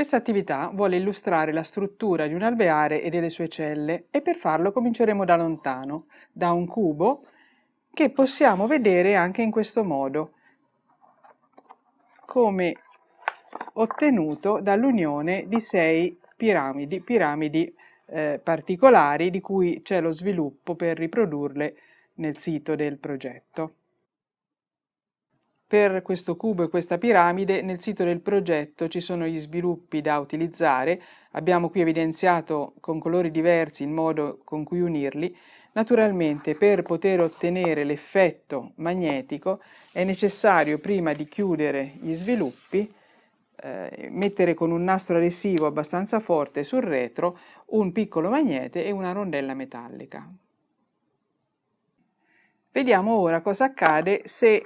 Questa attività vuole illustrare la struttura di un alveare e delle sue celle e per farlo cominceremo da lontano, da un cubo che possiamo vedere anche in questo modo, come ottenuto dall'unione di sei piramidi, piramidi eh, particolari di cui c'è lo sviluppo per riprodurle nel sito del progetto per questo cubo e questa piramide nel sito del progetto ci sono gli sviluppi da utilizzare, abbiamo qui evidenziato con colori diversi il modo con cui unirli, naturalmente per poter ottenere l'effetto magnetico è necessario prima di chiudere gli sviluppi eh, mettere con un nastro adesivo abbastanza forte sul retro un piccolo magnete e una rondella metallica. Vediamo ora cosa accade se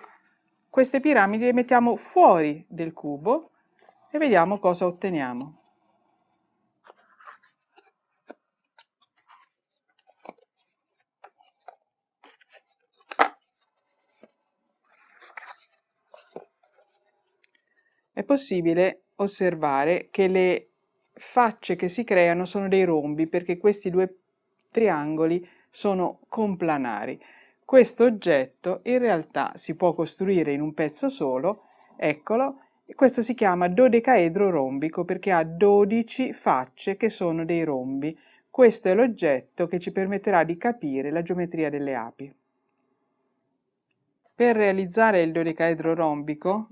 queste piramidi le mettiamo fuori del cubo e vediamo cosa otteniamo. È possibile osservare che le facce che si creano sono dei rombi perché questi due triangoli sono complanari. Questo oggetto in realtà si può costruire in un pezzo solo, eccolo, questo si chiama dodecaedro rombico perché ha 12 facce che sono dei rombi. Questo è l'oggetto che ci permetterà di capire la geometria delle api. Per realizzare il dodecaedro rombico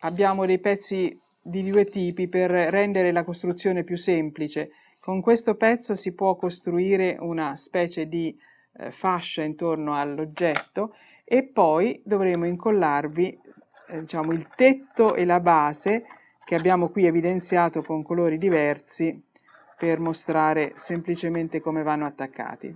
abbiamo dei pezzi di due tipi per rendere la costruzione più semplice. Con questo pezzo si può costruire una specie di eh, fascia intorno all'oggetto e poi dovremo incollarvi eh, diciamo, il tetto e la base che abbiamo qui evidenziato con colori diversi per mostrare semplicemente come vanno attaccati.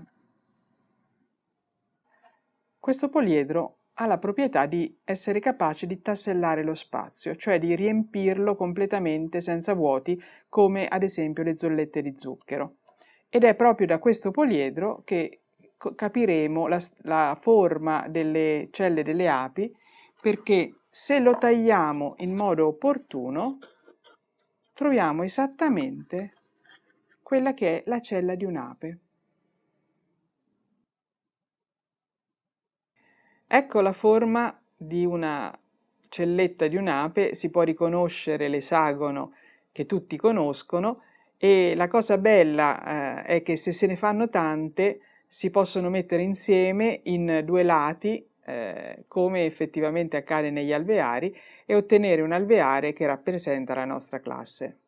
Questo poliedro ha la proprietà di essere capace di tassellare lo spazio, cioè di riempirlo completamente senza vuoti, come ad esempio le zollette di zucchero. Ed è proprio da questo poliedro che capiremo la, la forma delle celle delle api perché se lo tagliamo in modo opportuno troviamo esattamente quella che è la cella di un'ape. Ecco la forma di una celletta di un'ape, si può riconoscere l'esagono che tutti conoscono e la cosa bella eh, è che se se ne fanno tante si possono mettere insieme in due lati eh, come effettivamente accade negli alveari e ottenere un alveare che rappresenta la nostra classe.